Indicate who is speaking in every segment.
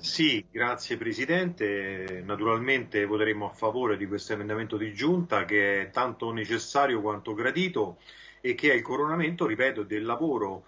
Speaker 1: Sì, grazie Presidente. Naturalmente voteremo a favore di questo emendamento di giunta che è tanto necessario quanto gradito e che è il coronamento, ripeto, del lavoro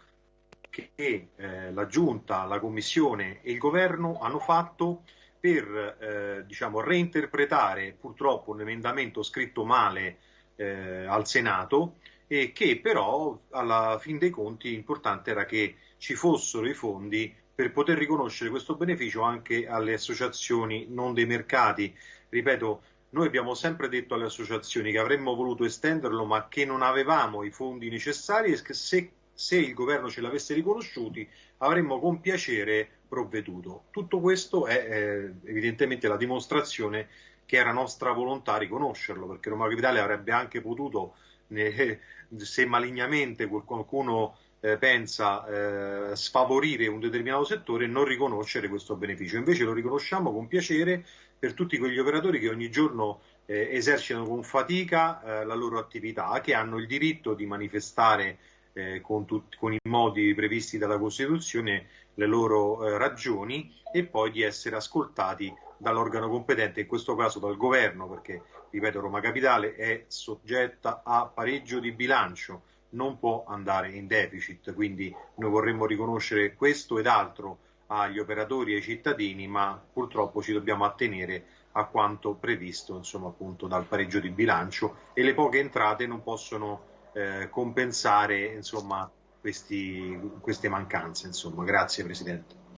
Speaker 1: che eh, la Giunta, la Commissione e il Governo hanno fatto per eh, diciamo, reinterpretare purtroppo un emendamento scritto male eh, al Senato e che però alla fin dei conti importante era che ci fossero i fondi per poter riconoscere questo beneficio anche alle associazioni non dei mercati. Ripeto, noi abbiamo sempre detto alle associazioni che avremmo voluto estenderlo ma che non avevamo i fondi necessari e che se, se il governo ce l'avesse riconosciuti avremmo con piacere provveduto. Tutto questo è eh, evidentemente la dimostrazione che era nostra volontà riconoscerlo, perché Roma Capitale avrebbe anche potuto, eh, se malignamente qualcuno eh, pensa eh, sfavorire un determinato settore, non riconoscere questo beneficio. Invece lo riconosciamo con piacere per tutti quegli operatori che ogni giorno eh, esercitano con fatica eh, la loro attività, che hanno il diritto di manifestare eh, con, tutti, con, i modi previsti dalla Costituzione le loro eh, ragioni e poi di essere ascoltati dall'organo competente, in questo caso dal governo, perché, ripeto, Roma Capitale è soggetta a pareggio di bilancio, non può andare in deficit, quindi noi vorremmo riconoscere questo ed altro agli operatori e ai cittadini, ma purtroppo ci dobbiamo attenere a quanto previsto insomma, appunto, dal pareggio di bilancio e le poche entrate non possono eh, compensare insomma, questi, queste mancanze. Insomma. Grazie Presidente.